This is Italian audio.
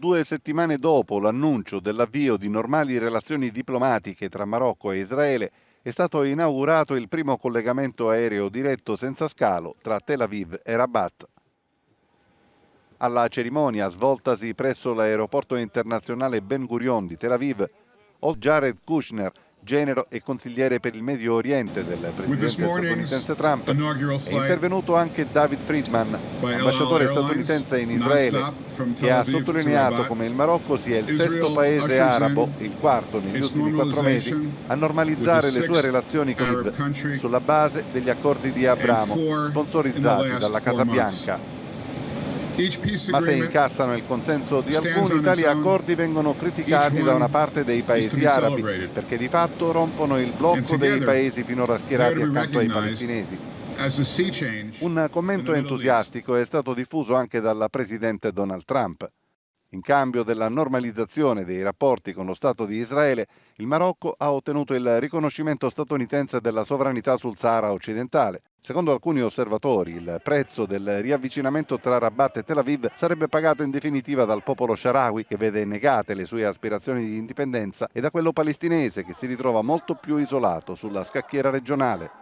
Due settimane dopo l'annuncio dell'avvio di normali relazioni diplomatiche tra Marocco e Israele, è stato inaugurato il primo collegamento aereo diretto senza scalo tra Tel Aviv e Rabat. Alla cerimonia svoltasi presso l'aeroporto internazionale Ben Gurion di Tel Aviv, Jared Kushner, genero e consigliere per il Medio Oriente del presidente statunitense Trump, è intervenuto anche David Friedman, ambasciatore statunitense in Israele, che ha sottolineato come il Marocco sia il sesto paese arabo, il quarto negli ultimi quattro mesi, a normalizzare le sue relazioni con l'IV sulla base degli accordi di Abramo, sponsorizzati dalla Casa Bianca. Ma se incassano il consenso di alcuni, tali accordi vengono criticati da una parte dei paesi arabi, perché di fatto rompono il blocco dei paesi finora schierati accanto ai palestinesi. Un commento entusiastico è stato diffuso anche dal presidente Donald Trump. In cambio della normalizzazione dei rapporti con lo Stato di Israele, il Marocco ha ottenuto il riconoscimento statunitense della sovranità sul Sahara occidentale. Secondo alcuni osservatori, il prezzo del riavvicinamento tra Rabat e Tel Aviv sarebbe pagato in definitiva dal popolo sharawi, che vede negate le sue aspirazioni di indipendenza, e da quello palestinese, che si ritrova molto più isolato sulla scacchiera regionale.